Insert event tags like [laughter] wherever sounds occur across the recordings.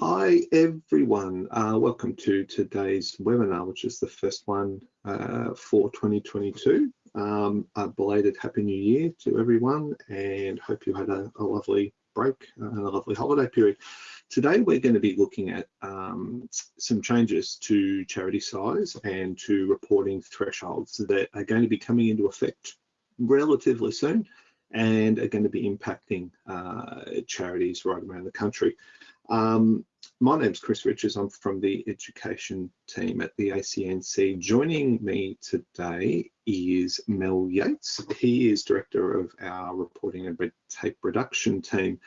Hi everyone, uh, welcome to today's webinar, which is the first one uh, for 2022. Um, a belated Happy New Year to everyone and hope you had a, a lovely break and a lovely holiday period. Today we're going to be looking at um, some changes to charity size and to reporting thresholds that are going to be coming into effect relatively soon and are going to be impacting uh, charities right around the country. Um, my name's Chris Richards. I'm from the education team at the ACNC. Joining me today is Mel Yates. He is director of our reporting and red tape reduction team.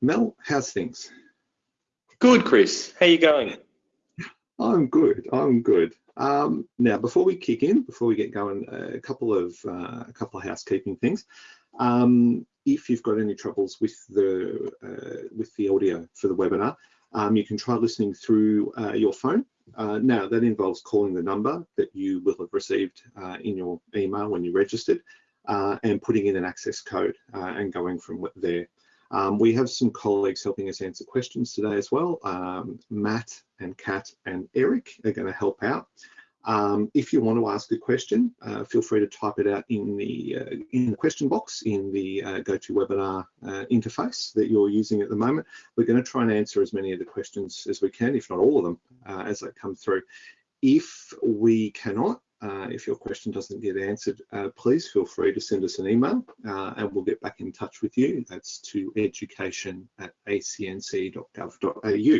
Mel, how's things? Good, Chris. How you going? I'm good. I'm good. Um, now, before we kick in, before we get going, a couple of uh, a couple of housekeeping things. Um, if you've got any troubles with the uh, with the audio for the webinar, um, you can try listening through uh, your phone. Uh, now that involves calling the number that you will have received uh, in your email when you registered uh, and putting in an access code uh, and going from there. Um, we have some colleagues helping us answer questions today as well. Um, Matt and Kat and Eric are going to help out. Um, if you want to ask a question, uh, feel free to type it out in the uh, in the question box in the uh, GoToWebinar uh, interface that you're using at the moment. We're going to try and answer as many of the questions as we can, if not all of them, uh, as they come through. If we cannot, uh, if your question doesn't get answered, please feel free to send us an email and we'll get back in touch with you. That's to education at acnc.gov.au.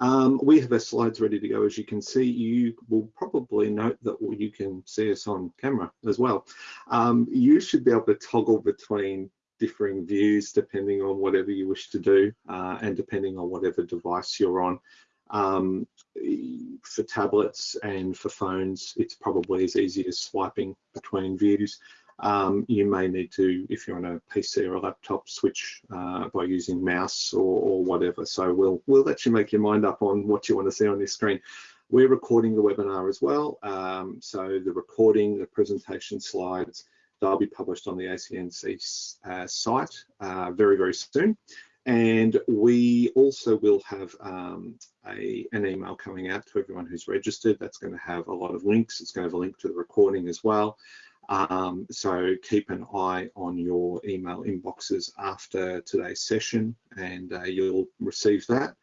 Um, we have our slides ready to go. As you can see, you will probably note that you can see us on camera as well. Um, you should be able to toggle between differing views depending on whatever you wish to do uh, and depending on whatever device you're on. Um, for tablets and for phones, it's probably as easy as swiping between views. Um, you may need to, if you're on a PC or a laptop, switch uh, by using mouse or, or, whatever. So we'll we'll let you make your mind up on what you want to see on this screen. We're recording the webinar as well. Um, so the recording, the presentation slides, they'll be published on the ACNC uh, site uh, very, very soon. And we also will have um, a, an email coming out to everyone who's registered. That's going to have a lot of links. It's going to have a link to the recording as well. Um, so keep an eye on your email inboxes after today's session and uh, you'll receive that.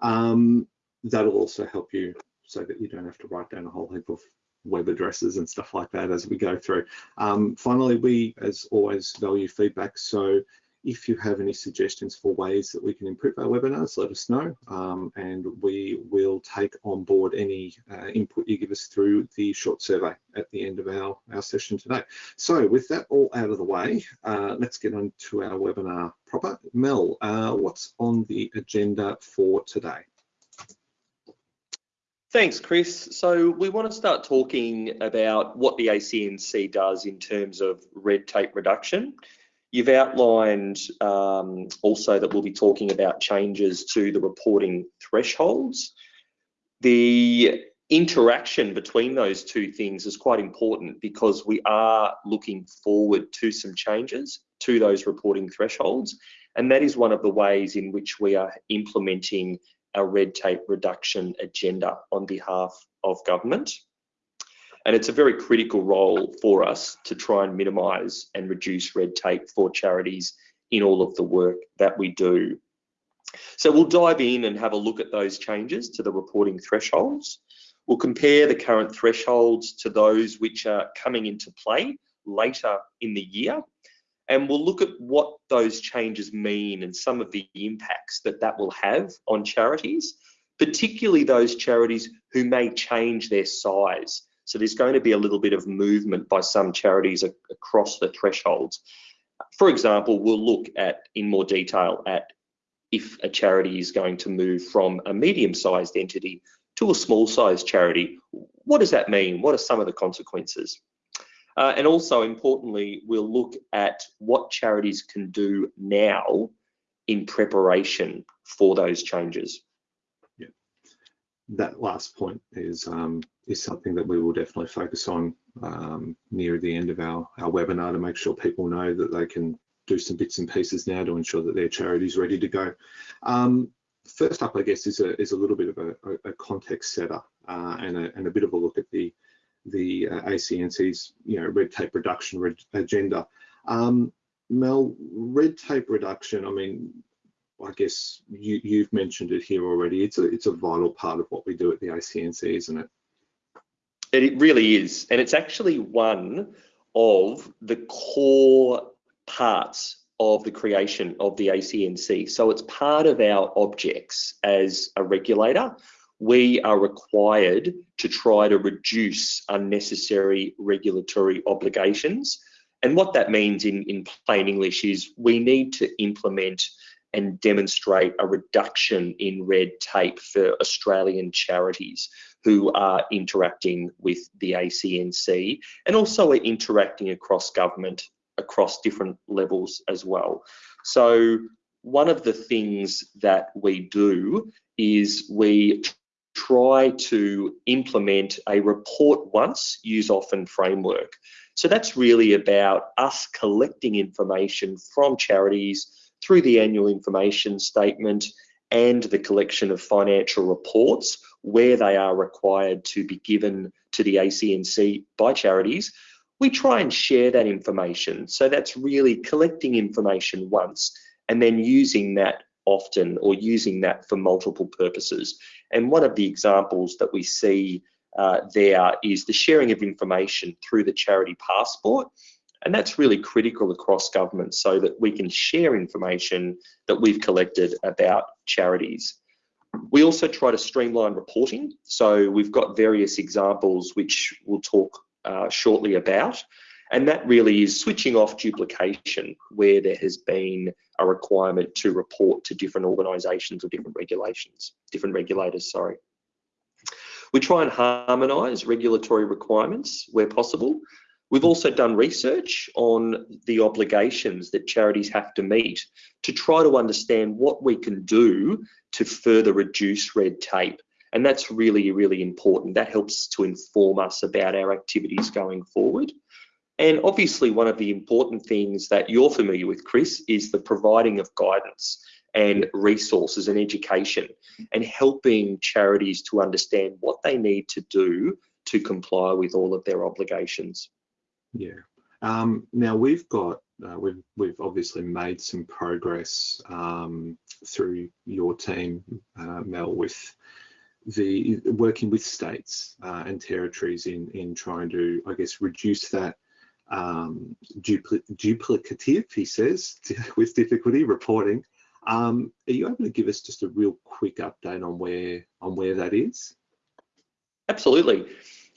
Um, that'll also help you so that you don't have to write down a whole heap of web addresses and stuff like that as we go through. Um, finally, we, as always, value feedback. So if you have any suggestions for ways that we can improve our webinars, let us know um, and we will take on board any uh, input you give us through the short survey at the end of our, our session today. So with that all out of the way, uh, let's get on to our webinar proper. Mel, uh, what's on the agenda for today? Thanks, Chris. So we want to start talking about what the ACNC does in terms of red tape reduction. You've outlined um, also that we'll be talking about changes to the reporting thresholds. The interaction between those two things is quite important because we are looking forward to some changes to those reporting thresholds. And that is one of the ways in which we are implementing our red tape reduction agenda on behalf of government. And it's a very critical role for us to try and minimise and reduce red tape for charities in all of the work that we do. So we'll dive in and have a look at those changes to the reporting thresholds. We'll compare the current thresholds to those which are coming into play later in the year. And we'll look at what those changes mean and some of the impacts that that will have on charities, particularly those charities who may change their size. So there's going to be a little bit of movement by some charities across the thresholds. For example, we'll look at in more detail at if a charity is going to move from a medium-sized entity to a small-sized charity. What does that mean? What are some of the consequences? Uh, and also importantly, we'll look at what charities can do now in preparation for those changes that last point is um, is something that we will definitely focus on um, near the end of our, our webinar to make sure people know that they can do some bits and pieces now to ensure that their charity is ready to go. Um, first up, I guess, is a is a little bit of a, a context setter uh, and a and a bit of a look at the the uh, ACNC's you know red tape reduction agenda. Um, Mel, red tape reduction. I mean, I guess you, you've mentioned it here already. It's a it's a vital part of what we do at the ACNC, isn't it? It really is, and it's actually one of the core parts of the creation of the ACNC. So it's part of our objects as a regulator. We are required to try to reduce unnecessary regulatory obligations. And what that means in, in plain English is we need to implement and demonstrate a reduction in red tape for Australian charities who are interacting with the ACNC and also are interacting across government across different levels as well. So one of the things that we do is we try to implement a report once, use often framework. So that's really about us collecting information from charities through the annual information statement and the collection of financial reports where they are required to be given to the ACNC by charities we try and share that information. So that's really collecting information once and then using that often or using that for multiple purposes. And one of the examples that we see uh, there is the sharing of information through the charity passport. And that's really critical across government so that we can share information that we've collected about charities. We also try to streamline reporting. So we've got various examples which we'll talk uh, shortly about. And that really is switching off duplication where there has been a requirement to report to different organisations or different regulations, different regulators, sorry. We try and harmonise regulatory requirements where possible. We've also done research on the obligations that charities have to meet to try to understand what we can do to further reduce red tape and that's really, really important. That helps to inform us about our activities going forward. And obviously, one of the important things that you're familiar with, Chris, is the providing of guidance and resources and education and helping charities to understand what they need to do to comply with all of their obligations. Yeah. Um, now we've got uh, we've we've obviously made some progress um, through your team, uh, Mel, with the working with states uh, and territories in in trying to, I guess, reduce that um, dupl duplicative, he says, [laughs] with difficulty reporting. Um, are you able to give us just a real quick update on where on where that is? Absolutely.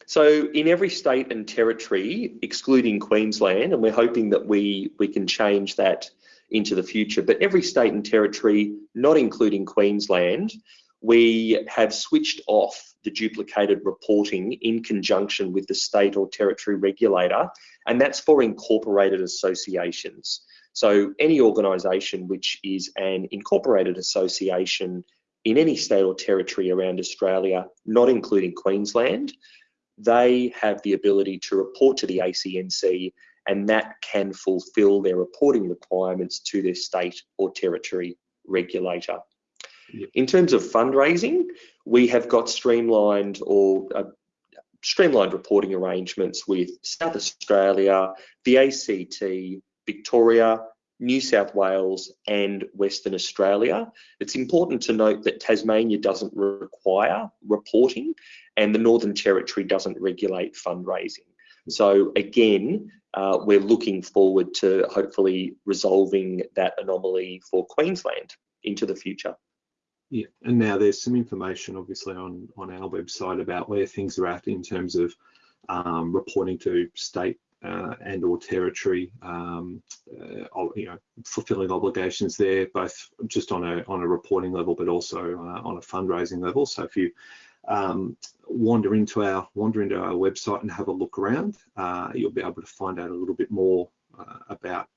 So in every state and territory, excluding Queensland, and we're hoping that we we can change that into the future, but every state and territory, not including Queensland, we have switched off the duplicated reporting in conjunction with the state or territory regulator, and that's for incorporated associations. So any organisation which is an incorporated association in any state or territory around Australia, not including Queensland, they have the ability to report to the ACNC and that can fulfil their reporting requirements to their state or territory regulator. In terms of fundraising, we have got streamlined or uh, streamlined reporting arrangements with South Australia, the ACT, Victoria, New South Wales and Western Australia. It's important to note that Tasmania doesn't require reporting and the Northern Territory doesn't regulate fundraising. So again, uh, we're looking forward to hopefully resolving that anomaly for Queensland into the future. Yeah, and now there's some information obviously on on our website about where things are at in terms of um, reporting to state uh, and or territory, um, uh, you know, fulfilling obligations there, both just on a on a reporting level, but also uh, on a fundraising level. So if you um, wander into our wander into our website and have a look around, uh, you'll be able to find out a little bit more uh, about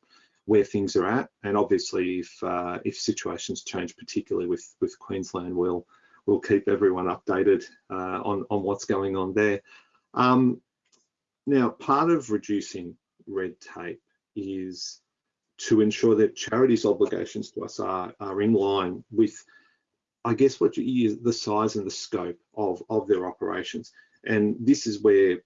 where things are at. And obviously, if uh, if situations change, particularly with with Queensland, we'll we'll keep everyone updated on on what's going on there. Um, now, part of reducing red tape is to ensure that charities' obligations to us are are in line with I guess what you the size and the scope of, of their operations. And this is where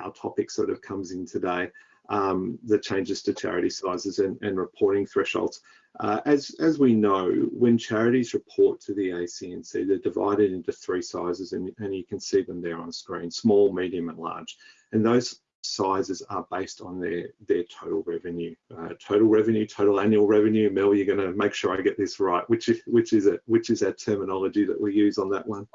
our topic sort of comes in today, um, the changes to charity sizes and, and reporting thresholds. Uh, as, as we know, when charities report to the ACNC, they're divided into three sizes and, and you can see them there on screen, small, medium and large. And those sizes are based on their their total revenue. Uh, total revenue total annual revenue. Mel you're going to make sure i get this right. Which is which is it? Which is our terminology that we use on that one?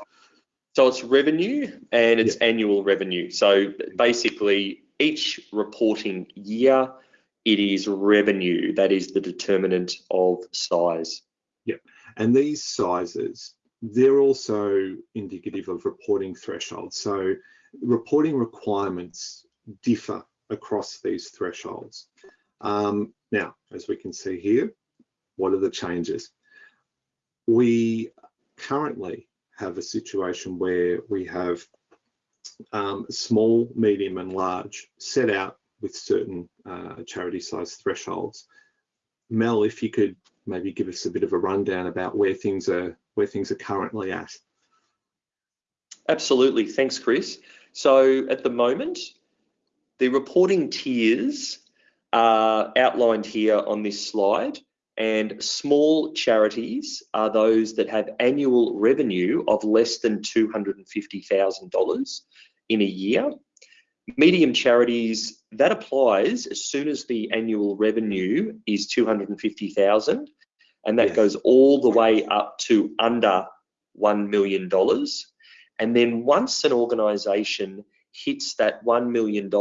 So it's revenue and it's yeah. annual revenue. So basically each reporting year it is revenue that is the determinant of size yep and these sizes they're also indicative of reporting thresholds so reporting requirements differ across these thresholds. Um, now, as we can see here, what are the changes? We currently have a situation where we have um, small, medium and large set out with certain uh, charity size thresholds. Mel, if you could maybe give us a bit of a rundown about where things are where things are currently at. Absolutely, thanks Chris. So at the moment, the reporting tiers are outlined here on this slide and small charities are those that have annual revenue of less than $250,000 in a year. Medium charities, that applies as soon as the annual revenue is 250,000 and that yes. goes all the way up to under $1 million. And then once an organisation hits that $1 million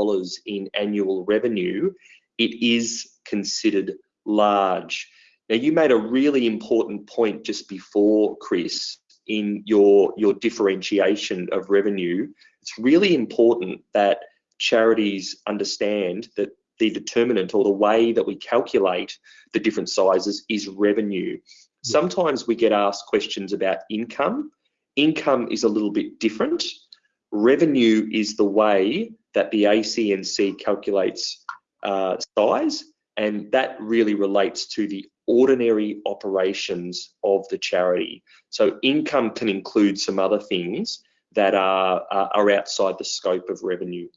in annual revenue, it is considered large. Now, you made a really important point just before, Chris, in your, your differentiation of revenue. It's really important that charities understand that the determinant or the way that we calculate the different sizes is revenue. Sometimes we get asked questions about income. Income is a little bit different revenue is the way that the ACNC calculates uh, size, and that really relates to the ordinary operations of the charity. So income can include some other things that are, uh, are outside the scope of revenue.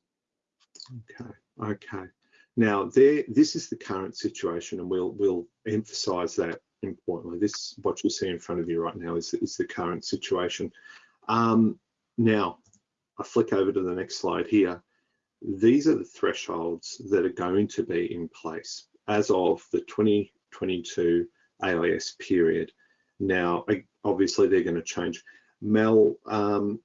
Okay, okay. Now, there, this is the current situation, and we'll we'll emphasise that importantly. This, what you see in front of you right now, is is the current situation. Um, now, I flick over to the next slide here. These are the thresholds that are going to be in place as of the 2022 AIS period. Now, obviously they're going to change. Mel, um,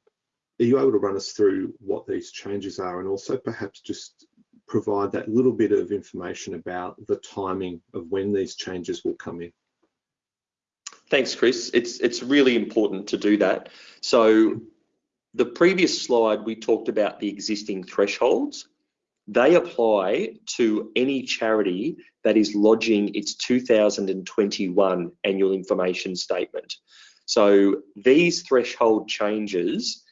are you able to run us through what these changes are and also perhaps just provide that little bit of information about the timing of when these changes will come in? Thanks, Chris. It's it's really important to do that. So the previous slide, we talked about the existing thresholds. They apply to any charity that is lodging its 2021 annual information statement. So these threshold changes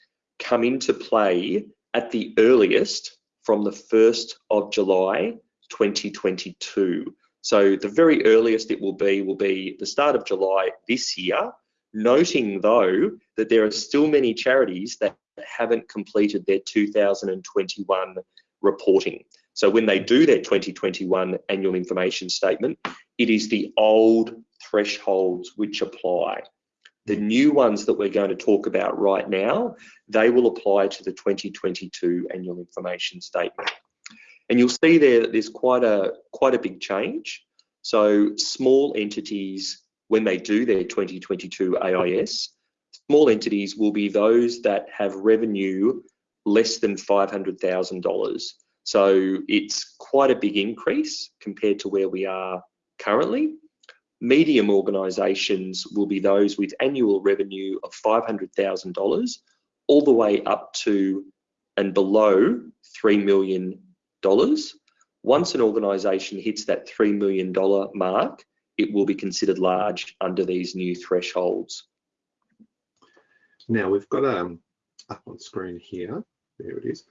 come into play at the earliest from the 1st of July 2022. So the very earliest it will be will be the start of July this year noting though that there are still many charities that haven't completed their 2021 reporting. So when they do their 2021 annual information statement, it is the old thresholds which apply. The new ones that we're going to talk about right now, they will apply to the 2022 annual information statement. And you'll see there that there's quite a quite a big change. So small entities when they do their 2022 AIS, small entities will be those that have revenue less than $500,000. So it's quite a big increase compared to where we are currently. Medium organisations will be those with annual revenue of $500,000 all the way up to and below $3 million. Once an organisation hits that $3 million mark, it will be considered large under these new thresholds. Now we've got um, up on screen here, there it is,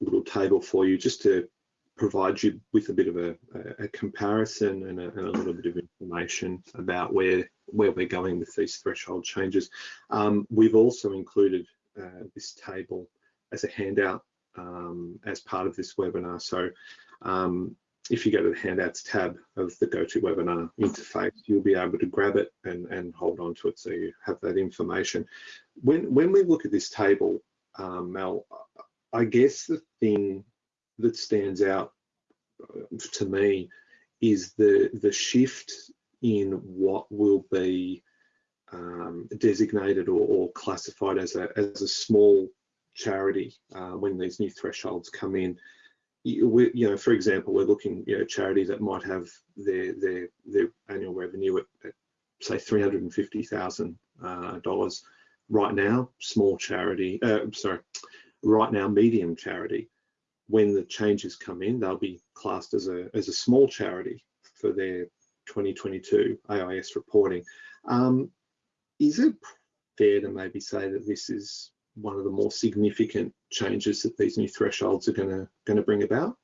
a little table for you just to provide you with a bit of a, a comparison and a, and a, little bit of information about where where we're going with these threshold changes. Um, we've also included uh, this table as a handout um, as part of this webinar. So um, if you go to the handouts tab of the GoToWebinar interface, you'll be able to grab it and, and hold on to it so you have that information. When, when we look at this table, um, Mel, I guess the thing that stands out uh, to me is the, the shift in what will be um, designated or, or, classified as a, as a small charity uh, when these new thresholds come in we, you know, for example, we're looking, you know, charities that might have their their their annual revenue at, at say three hundred and fifty thousand uh, dollars right now. Small charity, uh, sorry, right now medium charity. When the changes come in, they'll be classed as a as a small charity for their 2022 AIS reporting. Um, is it fair to maybe say that this is one of the more significant changes that these new thresholds are going to going to bring about?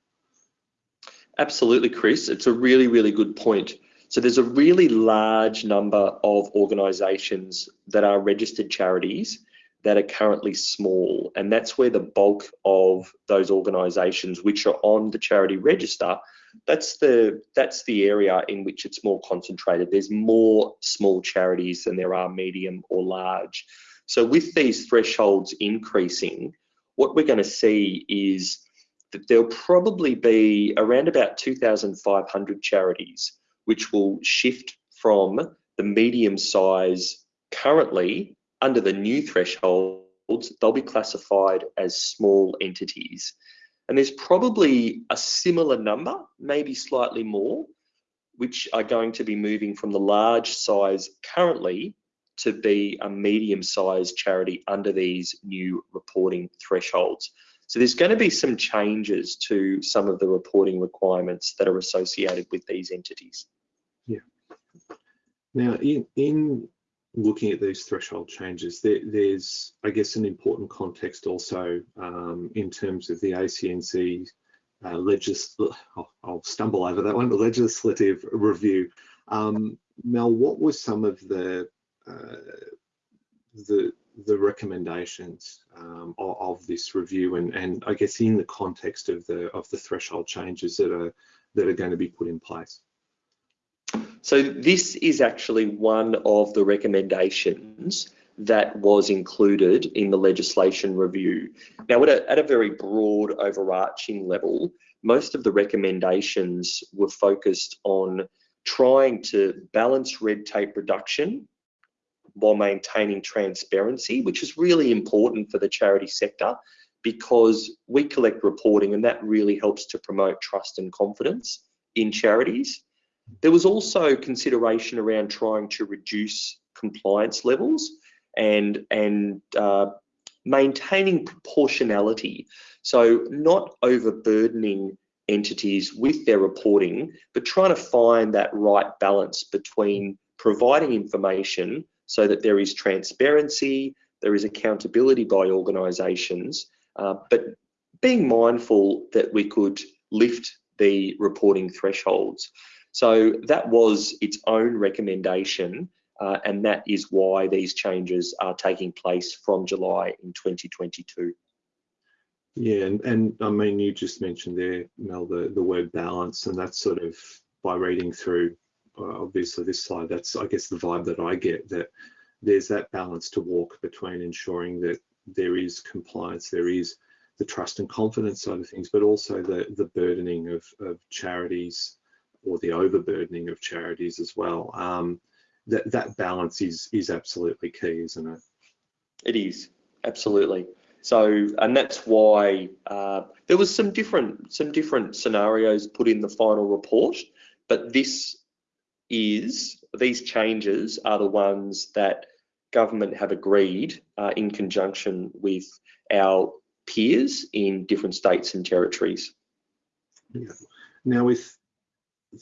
Absolutely, Chris. It's a really, really good point. So there's a really large number of organisations that are registered charities that are currently small, and that's where the bulk of those organisations which are on the charity register, that's the that's the area in which it's more concentrated. There's more small charities than there are medium or large. So with these thresholds increasing, what we're going to see is that there'll probably be around about 2,500 charities which will shift from the medium size currently under the new thresholds, they'll be classified as small entities. And there's probably a similar number, maybe slightly more, which are going to be moving from the large size currently to be a medium-sized charity under these new reporting thresholds. So there's going to be some changes to some of the reporting requirements that are associated with these entities. Yeah. Now, in, in looking at these threshold changes, there, there's, I guess, an important context also um, in terms of the ACNC uh, oh, I'll stumble over that one, the legislative review. Um, Mel, what were some of the uh, the the recommendations um, of, of, this review and, and I guess in the context of the of the threshold changes that are that are going to be put in place. So this is actually one of the recommendations that was included in the legislation review. Now at a, at a very broad overarching level, most of the recommendations were focused on trying to balance red tape reduction while maintaining transparency, which is really important for the charity sector because we collect reporting and that really helps to promote trust and confidence in charities. There was also consideration around trying to reduce compliance levels and, and uh, maintaining proportionality. So not overburdening entities with their reporting, but trying to find that right balance between providing information so that there is transparency, there is accountability by organisations, uh, but being mindful that we could lift the reporting thresholds. So that was its own recommendation, uh, and that is why these changes are taking place from July in 2022. Yeah, and, and I mean, you just mentioned there, Mel, the, the word balance, and that's sort of by reading through uh, obviously this slide, that's I guess the vibe that I get that there's that balance to walk between ensuring that there is compliance, there is the trust and confidence side of things, but also the the burdening of, of charities or the overburdening of charities as well. Um, that that balance is is absolutely key, isn't it? It is absolutely. So, and that's why uh, there was some different some different scenarios put in the final report, but this is these changes are the ones that government have agreed uh, in conjunction with our peers in different states and territories. Yeah. Now with,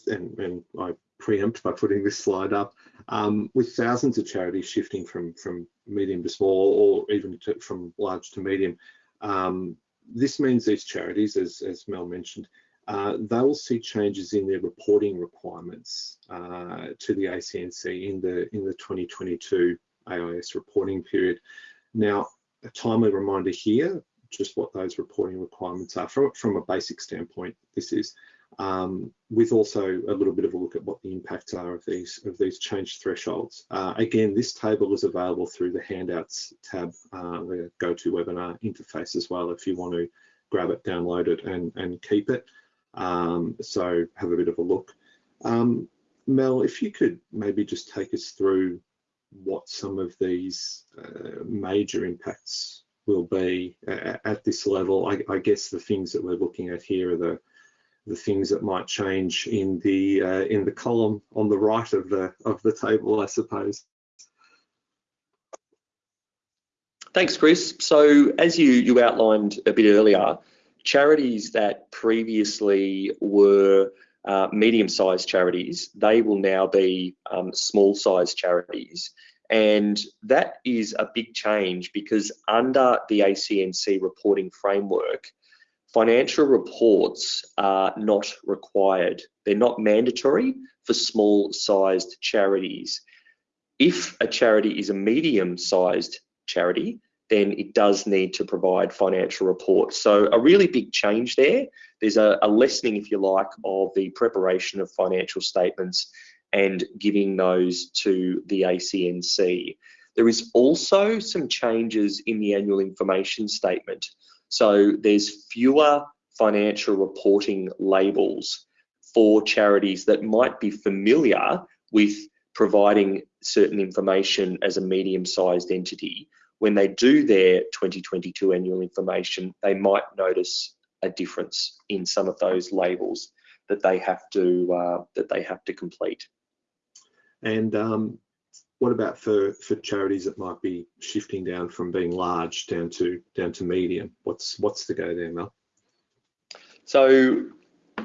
and, and I preempt by putting this slide up, um, with thousands of charities shifting from, from medium to small or even to, from large to medium, um, this means these charities, as, as Mel mentioned, uh, they'll see changes in their reporting requirements uh, to the ACNC in the in the 2022 AIS reporting period. Now, a timely reminder here, just what those reporting requirements are from, from a basic standpoint. This is um, with also a little bit of a look at what the impacts are of these of these change thresholds. Uh, again, this table is available through the handouts tab, uh, the GoToWebinar interface as well, if you want to grab it, download it, and and keep it. Um, so have a bit of a look. Um, Mel, if you could maybe just take us through what some of these uh, major impacts will be at, at this level. I, I, guess the things that we're looking at here are the the things that might change in the uh, in the column on the right of the of the table, I suppose. Thanks, Chris. So as you you outlined a bit earlier, charities that previously were uh, medium-sized charities, they will now be um, small-sized charities. And that is a big change because under the ACNC reporting framework, financial reports are not required. They're not mandatory for small-sized charities. If a charity is a medium-sized charity, then it does need to provide financial reports. So a really big change there. There's a, a, lessening, if you like, of the preparation of financial statements and giving those to the ACNC. There is also some changes in the annual information statement. So there's fewer financial reporting labels for charities that might be familiar with providing certain information as a medium-sized entity when they do their 2022 annual information, they might notice a difference in some of those labels that they have to uh, that they have to complete. And um, what about for for charities that might be shifting down from being large down to down to medium? What's what's the go there, Mel? So,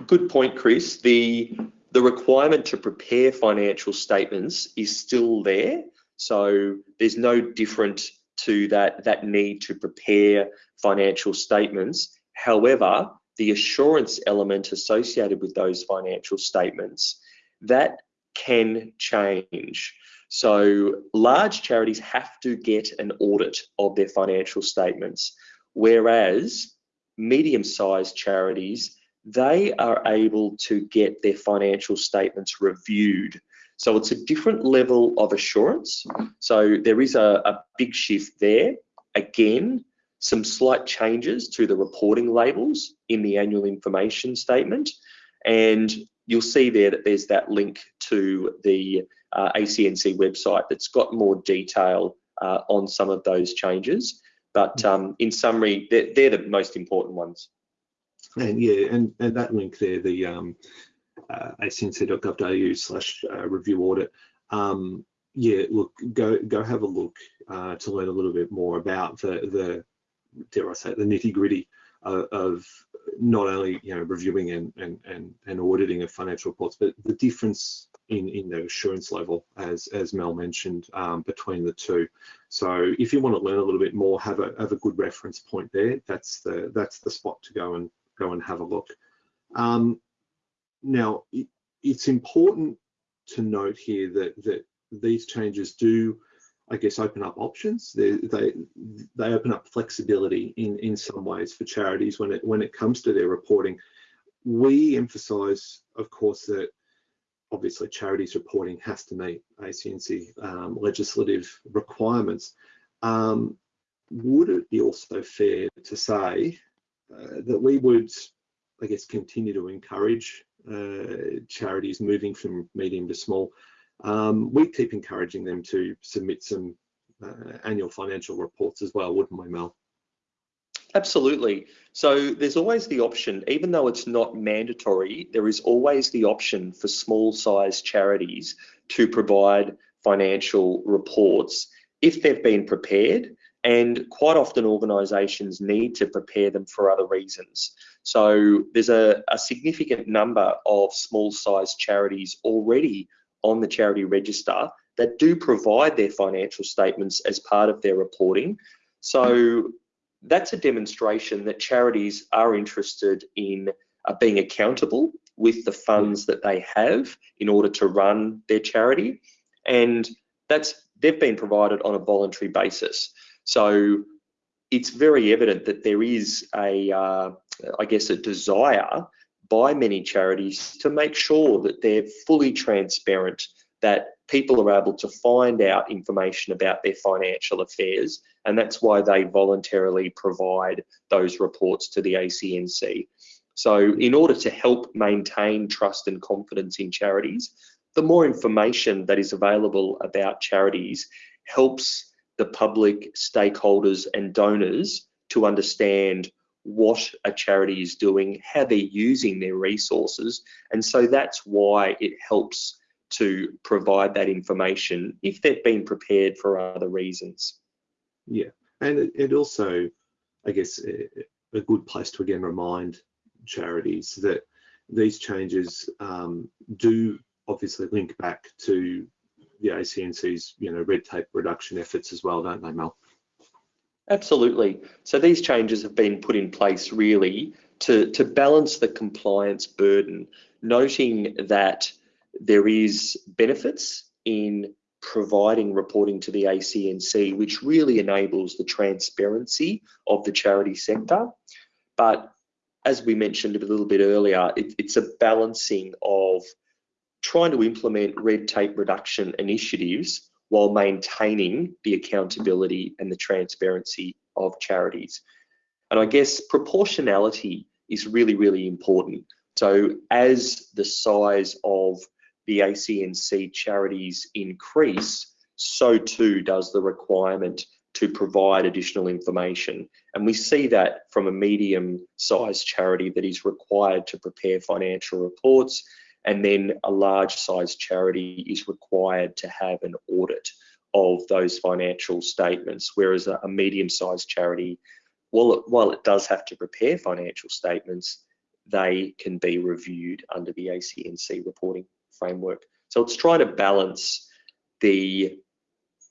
good point, Chris. The the requirement to prepare financial statements is still there. So there's no different to that, that need to prepare financial statements. However, the assurance element associated with those financial statements, that can change. So large charities have to get an audit of their financial statements, whereas medium-sized charities, they are able to get their financial statements reviewed so it's a different level of assurance. So there is a, a big shift there. Again, some slight changes to the reporting labels in the annual information statement. And you'll see there that there's that link to the uh, ACNC website that's got more detail uh, on some of those changes. But um, in summary, they're, they're, the most important ones. And yeah, and, and that link there, the um, uh, acnc.gov.au slash uh, review audit. Um, yeah, look, go go have a look uh, to learn a little bit more about the the dare I say the nitty gritty of, of not only you know reviewing and, and and and auditing of financial reports, but the difference in in the assurance level, as as Mel mentioned, um, between the two. So if you want to learn a little bit more, have a have a good reference point there. That's the that's the spot to go and go and have a look. Um, now, it, it's important to note here that, that these changes do, I guess, open up options. They, they, they open up flexibility in, in some ways for charities when it, when it comes to their reporting. We emphasise, of course, that obviously charities reporting has to meet ACNC um, legislative requirements. Um, would it be also fair to say uh, that we would, I guess, continue to encourage uh, charities moving from medium to small, um, we keep encouraging them to submit some uh, annual financial reports as well, wouldn't we, Mel? Absolutely. So there's always the option, even though it's not mandatory, there is always the option for small size charities to provide financial reports if they've been prepared and quite often organisations need to prepare them for other reasons. So there's a, a significant number of small sized charities already on the charity register that do provide their financial statements as part of their reporting. So that's a demonstration that charities are interested in are being accountable with the funds that they have in order to run their charity. And that's they've been provided on a voluntary basis. So it's very evident that there is a, uh, I guess, a desire by many charities to make sure that they're fully transparent, that people are able to find out information about their financial affairs, and that's why they voluntarily provide those reports to the ACNC. So in order to help maintain trust and confidence in charities, the more information that is available about charities helps the public, stakeholders and donors to understand what a charity is doing, how they're using their resources. And so that's why it helps to provide that information if they've been prepared for other reasons. Yeah, and it, also, I guess, a, a, good place to again remind charities that these changes um, do obviously link back to the ACNC's, you know, red tape reduction efforts as well, don't they, Mel? Absolutely. So these changes have been put in place really to, to balance the compliance burden, noting that there is benefits in providing reporting to the ACNC, which really enables the transparency of the charity sector. But as we mentioned a little bit earlier, it, it's a balancing of trying to implement red tape reduction initiatives while maintaining the accountability and the transparency of charities. And I guess proportionality is really, really important. So as the size of the ACNC charities increase, so too does the requirement to provide additional information. And we see that from a medium sized charity that is required to prepare financial reports and then a large sized charity is required to have an audit of those financial statements, whereas a, a medium sized charity, while it, while it does have to prepare financial statements, they can be reviewed under the ACNC reporting framework. So it's trying to balance the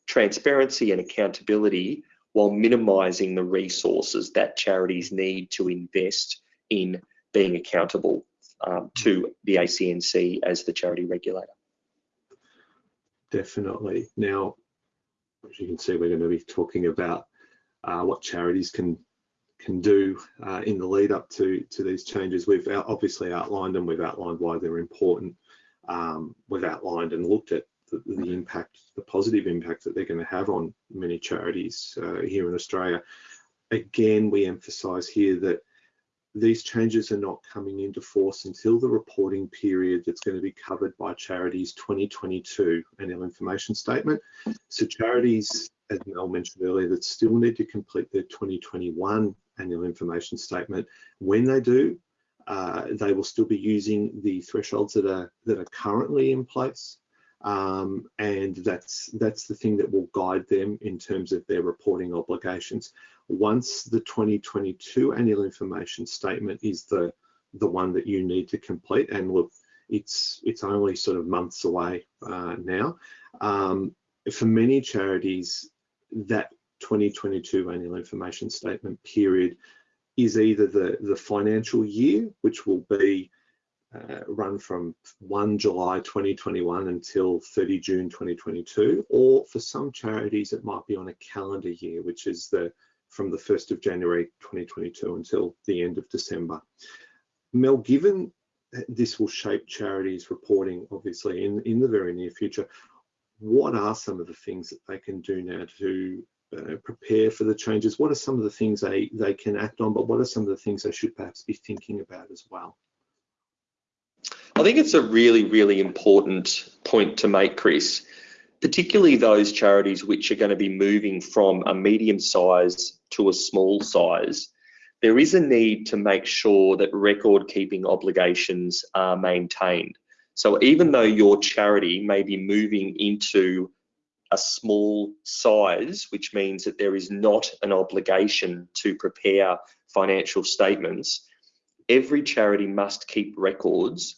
transparency and accountability while minimizing the resources that charities need to invest in being accountable um, to the ACNC as the charity regulator. Definitely. Now, as you can see, we're going to be talking about uh, what charities can can do uh, in the lead up to to these changes. We've obviously outlined them. We've outlined why they're important. Um, we've outlined and looked at the, the, impact, the positive impact that they're going to have on many charities uh, here in Australia. Again, we emphasise here that these changes are not coming into force until the reporting period that's going to be covered by charities 2022 annual information statement. So charities, as Mel mentioned earlier, that still need to complete their 2021 annual information statement. When they do, uh, they will still be using the thresholds that are that are currently in place. Um, and that's that's the thing that will guide them in terms of their reporting obligations once the 2022 annual information statement is the the one that you need to complete and look it's it's only sort of months away uh, now um, for many charities that 2022 annual information statement period is either the the financial year which will be uh, run from 1 July 2021 until 30 June 2022 or for some charities it might be on a calendar year which is the from the 1st of January 2022 until the end of December. Mel, given this will shape charities reporting obviously in, in the very near future, what are some of the things that they can do now to uh, prepare for the changes? What are some of the things they, they can act on, but what are some of the things they should perhaps be thinking about as well? I think it's a really, really important point to make, Chris particularly those charities which are going to be moving from a medium size to a small size, there is a need to make sure that record keeping obligations are maintained. So even though your charity may be moving into a small size, which means that there is not an obligation to prepare financial statements, every charity must keep records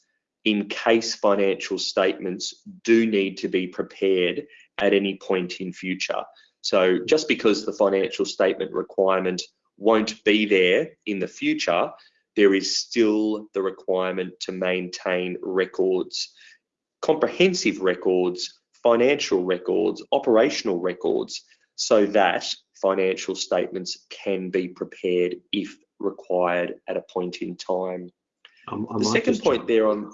in case financial statements do need to be prepared at any point in future. So just because the financial statement requirement won't be there in the future, there is still the requirement to maintain records, comprehensive records, financial records, operational records, so that financial statements can be prepared if required at a point in time. Um, The second point there on,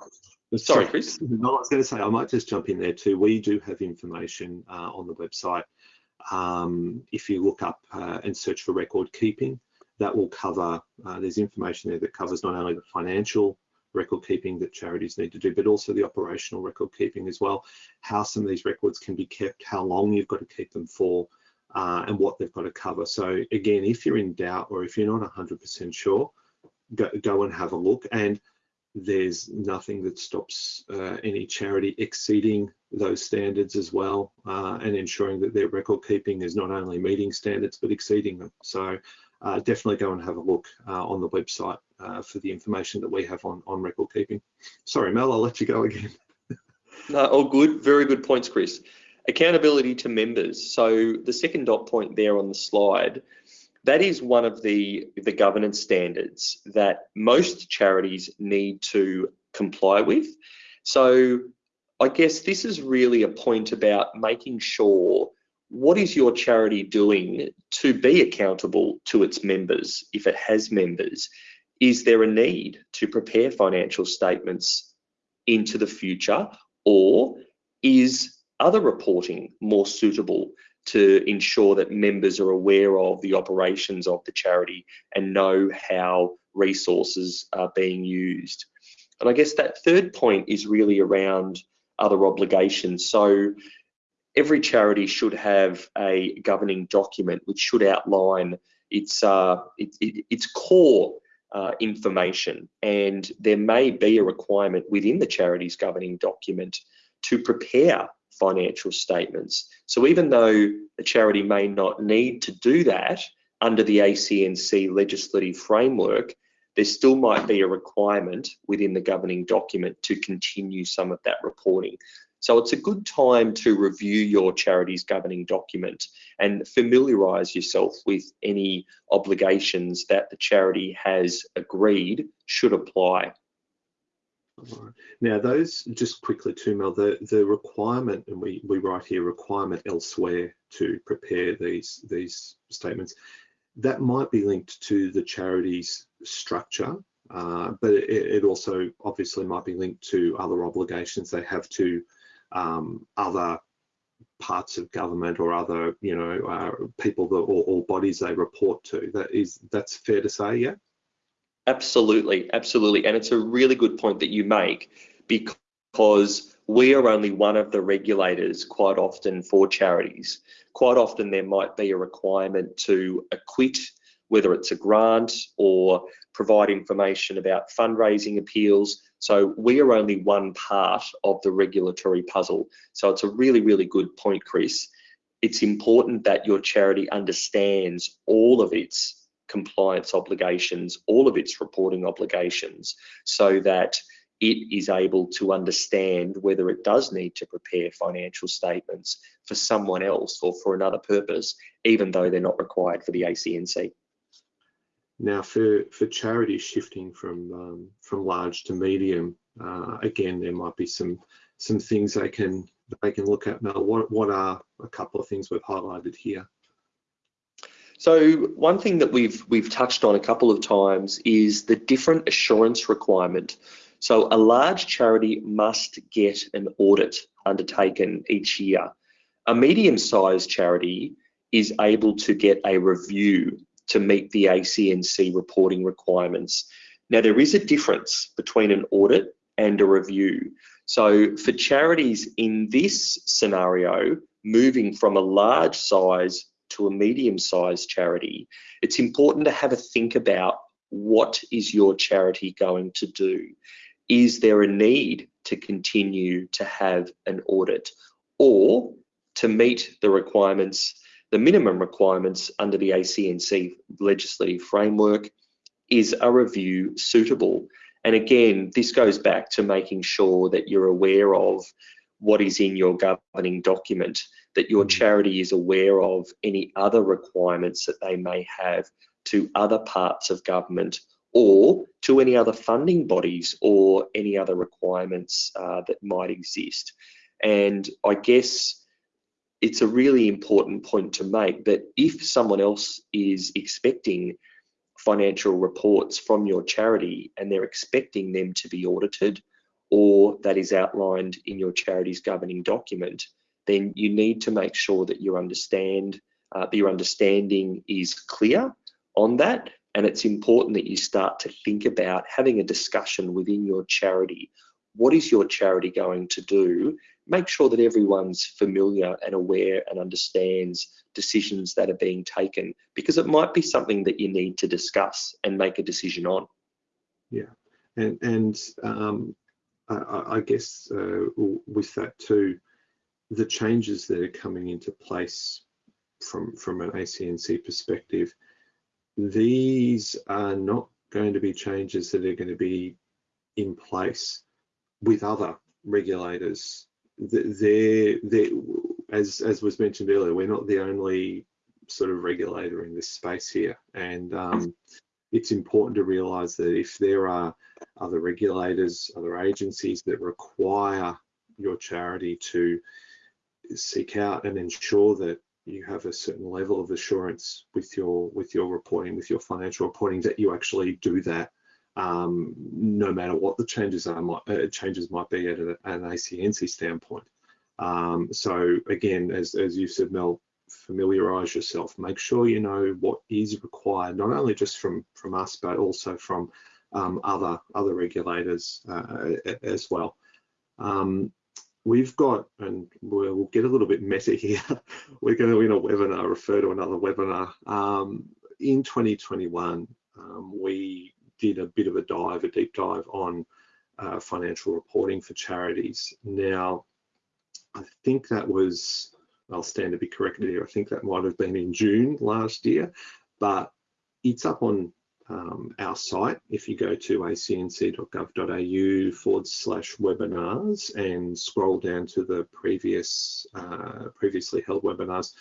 sorry, Chris. No, I was going to say I might just jump in there too. We do have information uh, on the website. Um, if you look up uh, and search for record keeping, that will cover. Uh, there's information there that covers not only the financial record keeping that charities need to do, but also the operational record keeping as well. How some of these records can be kept, how long you've got to keep them for, uh, and what they've got to cover. So again, if you're in doubt or if you're not 100% sure, go, go and have a look. And there's nothing that stops uh, any charity exceeding those standards as well uh, and ensuring that their record keeping is not only meeting standards but exceeding them. So uh, definitely go and have a look uh, on the website uh, for the information that we have on, on record keeping. Sorry, Mel, I'll let you go again. [laughs] No, all good. Very good points, Chris. Accountability to members. So the second dot point there on the slide, that is one of the, the governance standards that most charities need to comply with. So I guess this is really a point about making sure what is your charity doing to be accountable to its members if it has members? Is there a need to prepare financial statements into the future or is other reporting more suitable to ensure that members are aware of the operations of the charity and know how resources are being used? And I guess that third point is really around other obligations. So every charity should have a governing document which should outline its uh, it, it, its core uh, information, and there may be a requirement within the charity's governing document to prepare financial statements. So even though a charity may not need to do that under the ACNC legislative framework, there still might be a requirement within the governing document to continue some of that reporting. So it's a good time to review your charity's governing document and familiarise yourself with any obligations that the charity has agreed should apply. Now, those just quickly too, Mel, the, the requirement, and we, we write here requirement elsewhere to prepare these, these statements, that might be linked to the charity's structure, uh, but it, it, also obviously might be linked to other obligations they have to um, other parts of government or other, you know, uh, people that, or, or bodies they report to. That is, that's fair to say, yeah? Absolutely, absolutely. And it's a really good point that you make because we are only one of the regulators quite often for charities. Quite often there might be a requirement to acquit, whether it's a grant or provide information about fundraising appeals. So we are only one part of the regulatory puzzle. So it's a really, really good point, Chris. It's important that your charity understands all of its compliance obligations, all of its reporting obligations, so that it is able to understand whether it does need to prepare financial statements for someone else or for another purpose, even though they're not required for the ACNC. Now, for for charities shifting from um, from large to medium, uh, again, there might be some some things they can they can look at. Now, what what are a couple of things we've highlighted here? So one thing that we've we've touched on a couple of times is the different assurance requirement. So a large charity must get an audit undertaken each year. A medium-sized charity is able to get a review to meet the ACNC reporting requirements. Now there is a difference between an audit and a review. So for charities in this scenario, moving from a large size to a medium-sized charity, it's important to have a think about what is your charity going to do? Is there a need to continue to have an audit or to meet the requirements, the minimum requirements under the ACNC legislative framework? Is a review suitable? And again, this goes back to making sure that you're aware of what is in your governing document, that your charity is aware of any other requirements that they may have to other parts of government or to any other funding bodies or any other requirements uh, that might exist. And I guess it's a really important point to make that if someone else is expecting financial reports from your charity and they're expecting them to be audited or that is outlined in your charity's governing document, then you need to make sure that you understand uh, that your understanding is clear on that and it's important that you start to think about having a discussion within your charity. What is your charity going to do? Make sure that everyone's familiar and aware and understands decisions that are being taken because it might be something that you need to discuss and make a decision on. Yeah, and and um, I, I, guess uh, with that too, the changes that are coming into place from from an ACNC perspective these are not going to be changes that are going to be in place with other regulators. They're, they're, as, as was mentioned earlier, we're not the only sort of regulator in this space here. And um, it's important to realize that if there are other regulators, other agencies that require your charity to seek out and ensure that you have a certain level of assurance with your with your reporting, with your financial reporting, that you actually do that, um, no matter what the changes are. Might, uh, changes might be at, a, at an ACNC standpoint. Um, so again, as as you said, Mel, familiarize yourself. Make sure you know what is required, not only just from from us, but also from um, other other regulators uh, as well. Um, we've got, and we'll, get a little bit meta [laughs] here, we're going to, in a webinar, refer to another webinar. Um, in 2021, um, we did a bit of a dive, a deep dive on uh, financial reporting for charities. Now, I think that was, I'll stand to be corrected here, I think that might have been in June last year, but it's up on um, our site. If you go to acnc.gov.au forward slash webinars and scroll down to the previous uh, previously held webinars,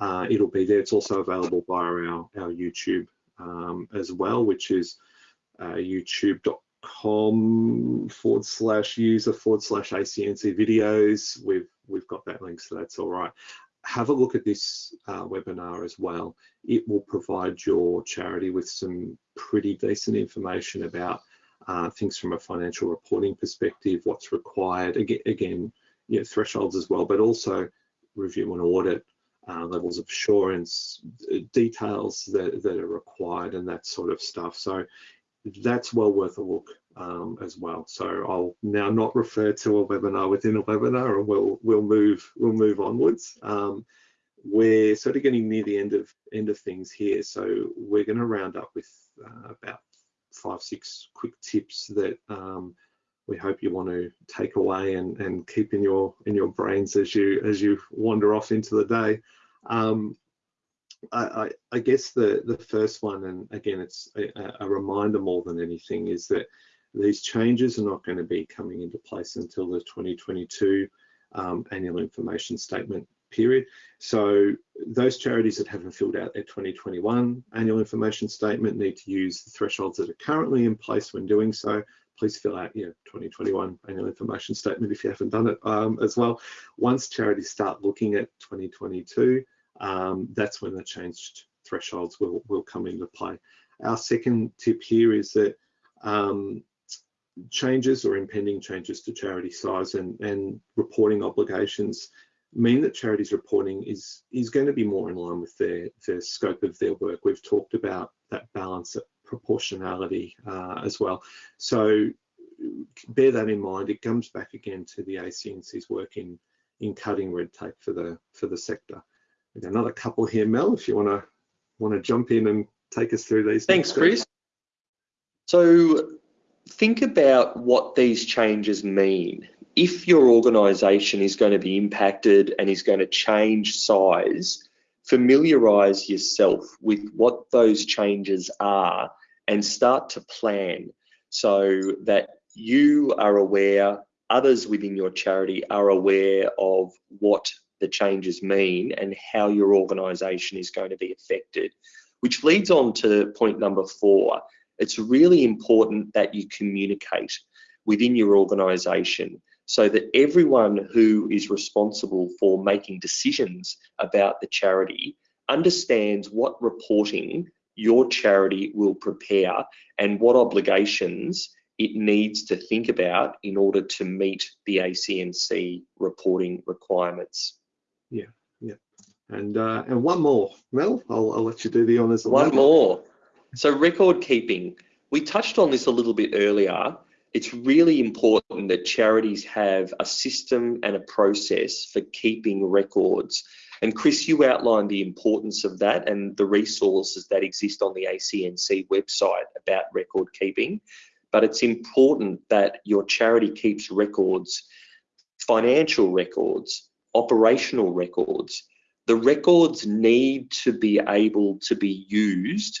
uh, it'll be there. It's also available via our, our YouTube um, as well, which is uh, youtube.com forward slash user forward slash ACNC videos. We've we've got that link, so that's all right have a look at this uh, webinar as well. It will provide your charity with some pretty decent information about uh, things from a financial reporting perspective, what's required, again, you know, thresholds as well, but also review and audit, uh, levels of assurance, details that, that are required and that sort of stuff. So that's well worth a look um, as well. So I'll now not refer to a webinar within a webinar, and we'll we'll move we'll move onwards. Um, we're sort of getting near the end of end of things here, so we're going to round up with uh, about five six quick tips that um, we hope you want to take away and and keep in your in your brains as you as you wander off into the day. Um, I, I, guess the the first one, and again, it's a, a, reminder more than anything, is that these changes are not going to be coming into place until the 2022 um, annual information statement period. So those charities that haven't filled out their 2021 annual information statement need to use the thresholds that are currently in place when doing so. Please fill out your 2021 annual information statement if you haven't done it um, as well. Once charities start looking at 2022, um, that's when the changed thresholds will, will come into play. Our second tip here is that um, changes or impending changes to charity size and, and reporting obligations mean that charities reporting is is going to be more in line with their their scope of their work. We've talked about that balance, of proportionality uh, as well. So bear that in mind. It comes back again to the ACNC's work in in cutting red tape for the for the sector. Another couple here, Mel, if you want to want to jump in and take us through these. Things. Thanks, Chris. So think about what these changes mean. If your organisation is going to be impacted and is going to change size, familiarise yourself with what those changes are and start to plan so that you are aware, others within your charity are aware of what the changes mean and how your organisation is going to be affected. Which leads on to point number four, it's really important that you communicate within your organisation so that everyone who is responsible for making decisions about the charity understands what reporting your charity will prepare and what obligations it needs to think about in order to meet the ACNC reporting requirements. Yeah, yeah. And uh, and one more, Mel, I'll, I'll let you do the honours. One more. So record keeping. We touched on this a little bit earlier. It's really important that charities have a system and a process for keeping records. And Chris, you outlined the importance of that and the resources that exist on the ACNC website about record keeping but it's important that your charity keeps records, financial records, operational records. The records need to be able to be used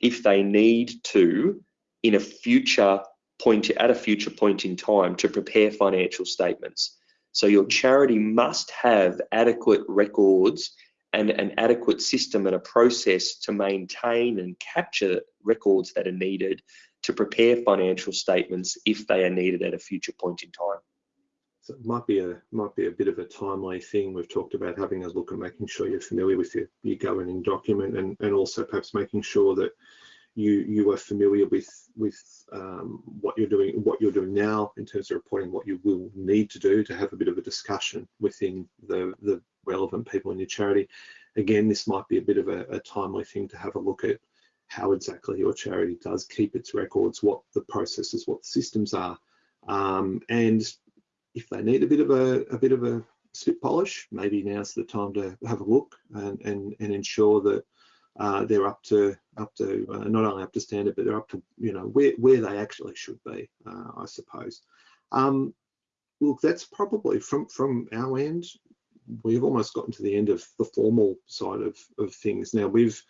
if they need to in a future point at a future point in time to prepare financial statements. So your charity must have adequate records and an adequate system and a process to maintain and capture records that are needed to prepare financial statements if they are needed at a future point in time. So it might be a might be a bit of a timely thing. We've talked about having a look and making sure you're familiar with your, your governing document and, and also perhaps making sure that you you are familiar with with um, what you're doing what you're doing now in terms of reporting what you will need to do to have a bit of a discussion within the the relevant people in your charity. Again, this might be a bit of a, a timely thing to have a look at how exactly your charity does keep its records, what the processes, what the systems are, um, and if they need a bit of a, a bit of a spit polish, maybe now's the time to have a look and and, and ensure that uh, they're up to up to uh, not only up to standard, but they're up to you know where where they actually should be, uh, I suppose. Um, look, that's probably from from our end. We've almost gotten to the end of the formal side of of things. Now we've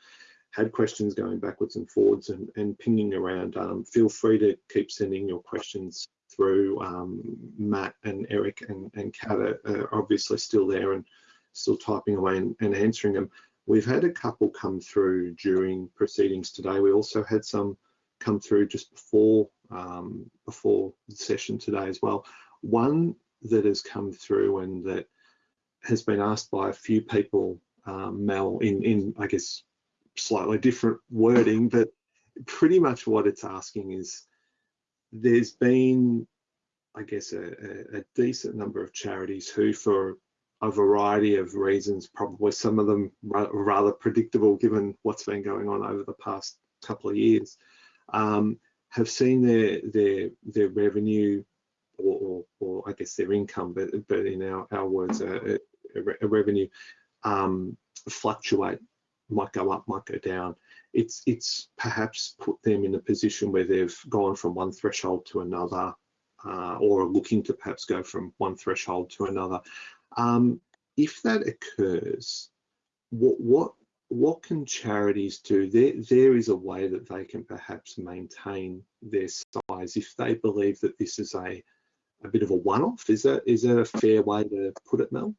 had questions going backwards and forwards and, and pinging around, um, feel free to keep sending your questions through. Um, Matt and Eric and, and Kat are, are, obviously still there and still typing away and, and, answering them. We've had a couple come through during proceedings today. We also had some come through just before um, before the session today as well. One that has come through and that has been asked by a few people, um, Mel, in, in I guess slightly different wording, but pretty much what it's asking is there's been, I guess, a, a, a decent number of charities who, for a variety of reasons, probably some of them rather predictable given what's been going on over the past couple of years, um, have seen their their their revenue or, or, or, I guess their income, but but in our our words, a, a revenue um, fluctuate might go up, might go down. It's it's perhaps put them in a position where they've gone from one threshold to another, uh, or are looking to perhaps go from one threshold to another. Um, if that occurs, what what what can charities do? There there is a way that they can perhaps maintain their size if they believe that this is a a bit of a one-off. Is that is that a fair way to put it, Mel?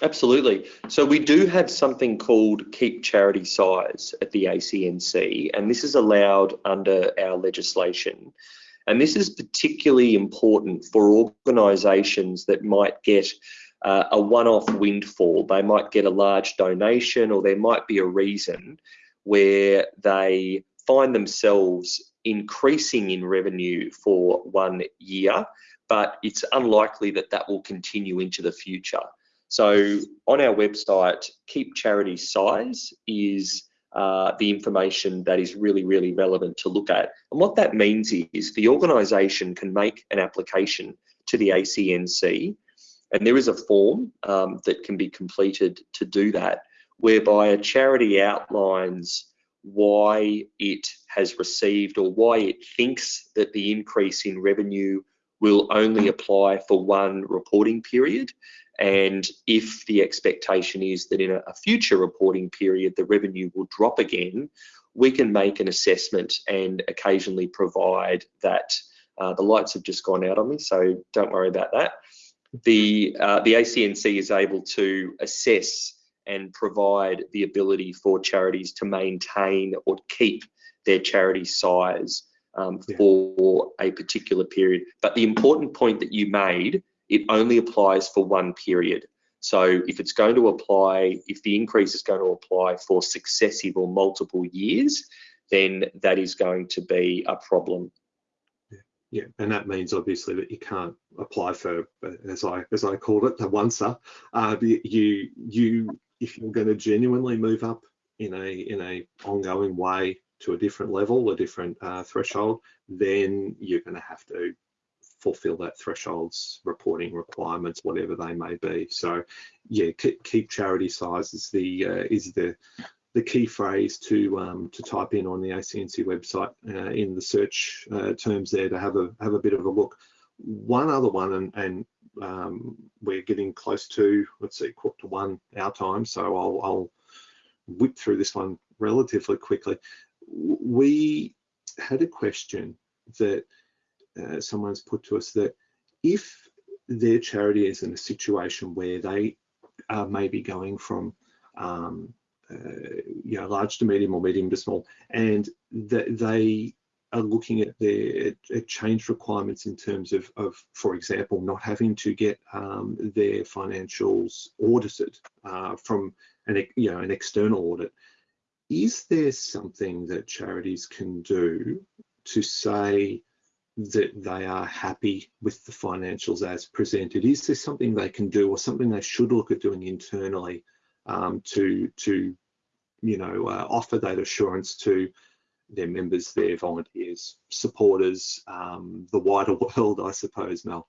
Absolutely. So we do have something called keep charity size at the ACNC, and this is allowed under our legislation. And this is particularly important for organisations that might get uh, a one-off windfall. They might get a large donation, or there might be a reason where they find themselves increasing in revenue for one year, but it's unlikely that that will continue into the future. So on our website, keep charity size is uh, the information that is really, really relevant to look at. And what that means is the organisation can make an application to the ACNC, and there is a form um, that can be completed to do that, whereby a charity outlines why it has received or why it thinks that the increase in revenue will only apply for one reporting period and if the expectation is that in a, future reporting period, the revenue will drop again, we can make an assessment and occasionally provide that. Uh, the lights have just gone out on me, so don't worry about that. The, uh, the ACNC is able to assess and provide the ability for charities to maintain or keep their charity size um, yeah. for a particular period. But the important point that you made, it only applies for one period. So if it's going to apply, if the increase is going to apply for successive or multiple years, then that is going to be a problem. Yeah, and that means obviously that you can't apply for, as I as I called it, the once up. Uh, you you if you're going to genuinely move up in a in a ongoing way to a different level, a different uh, threshold, then you're going to have to fulfill that thresholds reporting requirements, whatever they may be. So, yeah, keep charity size is the uh, is the the key phrase to um, to type in on the ACNC website uh, in the search uh, terms there to have a have a bit of a look. One other one, and, and um, we're getting close to let's see, quarter to one our time, so I'll, I'll whip through this one relatively quickly we had a question that uh, someone's put to us that if their charity is in a situation where they are maybe going from um, uh, you know large to medium or medium to small and that they are looking at their at change requirements in terms of, of for example not having to get um, their financials audited uh, from an you know an external audit is there something that charities can do to say that they are happy with the financials as presented? Is there something they can do or something they should look at doing internally um, to, to you know, uh, offer that assurance to their members, their volunteers, supporters, um, the wider [laughs] world, I suppose, Mel?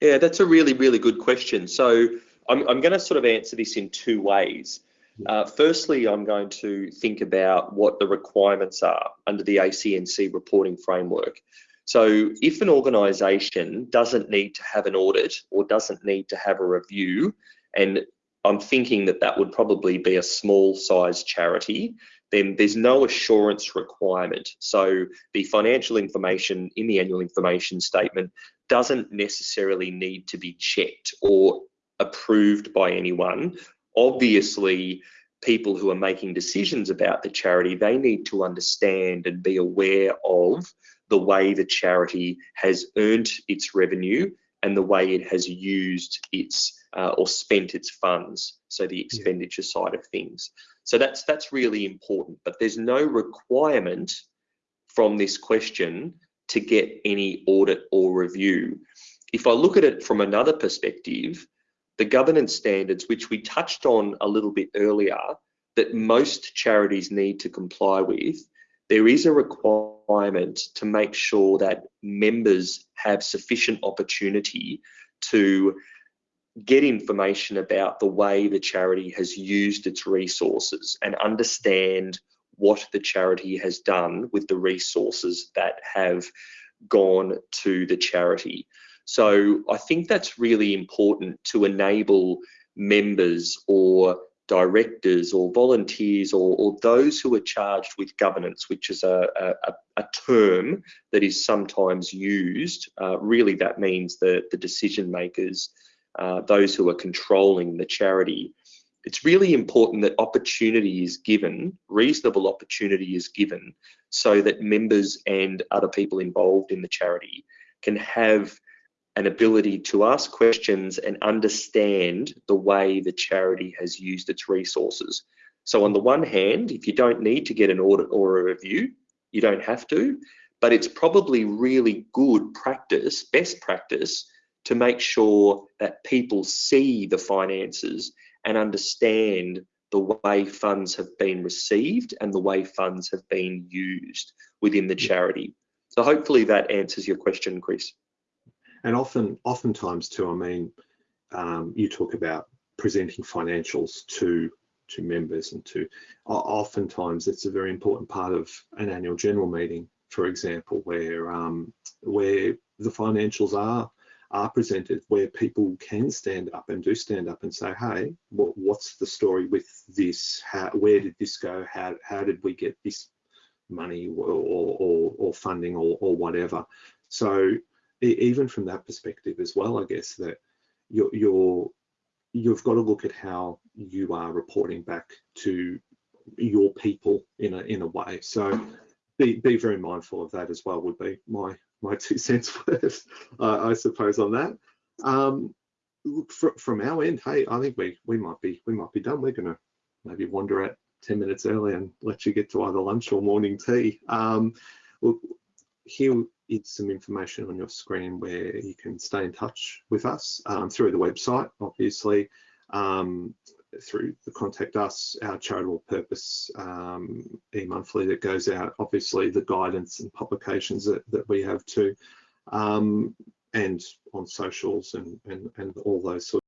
Yeah, that's a really, really good question. So I'm, I'm going to sort of answer this in two ways. Uh, firstly, I'm going to think about what the requirements are under the ACNC reporting framework. So if an organisation doesn't need to have an audit or doesn't need to have a review, and I'm thinking that that would probably be a small size charity, then there's no assurance requirement. So the financial information in the annual information statement doesn't necessarily need to be checked or approved by anyone obviously people who are making decisions about the charity, they need to understand and be aware of the way the charity has earned its revenue and the way it has used its uh, or spent its funds, so the expenditure yeah. side of things. So that's that's really important, but there's no requirement from this question to get any audit or review. If I look at it from another perspective, the governance standards, which we touched on a little bit earlier, that most charities need to comply with, there is a requirement to make sure that members have sufficient opportunity to get information about the way the charity has used its resources and understand what the charity has done with the resources that have gone to the charity. So I think that's really important to enable members or directors or volunteers or, or, those who are charged with governance, which is a, a, a term that is sometimes used. Uh, really, that means the, the decision makers, uh, those who are controlling the charity. It's really important that opportunity is given, reasonable opportunity is given, so that members and other people involved in the charity can have an ability to ask questions and understand the way the charity has used its resources. So on the one hand, if you don't need to get an audit or a review, you don't have to, but it's probably really good practice, best practice, to make sure that people see the finances and understand the way funds have been received and the way funds have been used within the charity. So hopefully that answers your question, Chris and often oftentimes too i mean um, you talk about presenting financials to to members and to oftentimes it's a very important part of an annual general meeting for example where um, where the financials are are presented where people can stand up and do stand up and say hey what, what's the story with this? How where did this go? How how did we get this money or or, or funding or, or whatever? So even from that perspective as well, I guess that you're, you're you've got to look at how you are reporting back to your people in a in a way. So be be very mindful of that as well. Would be my my two cents [laughs] worth, uh, I suppose, on that. Um, fr from our end, hey, I think we we might be we might be done. We're gonna maybe wander out 10 minutes early and let you get to either lunch or morning tea. Um, well, here is some information on your screen where you can stay in touch with us um, through the website, obviously, um, through the contact us, our charitable purpose um, e-monthly that goes out, obviously the guidance and publications that, that we have too, um, and on socials and, and, and all those sorts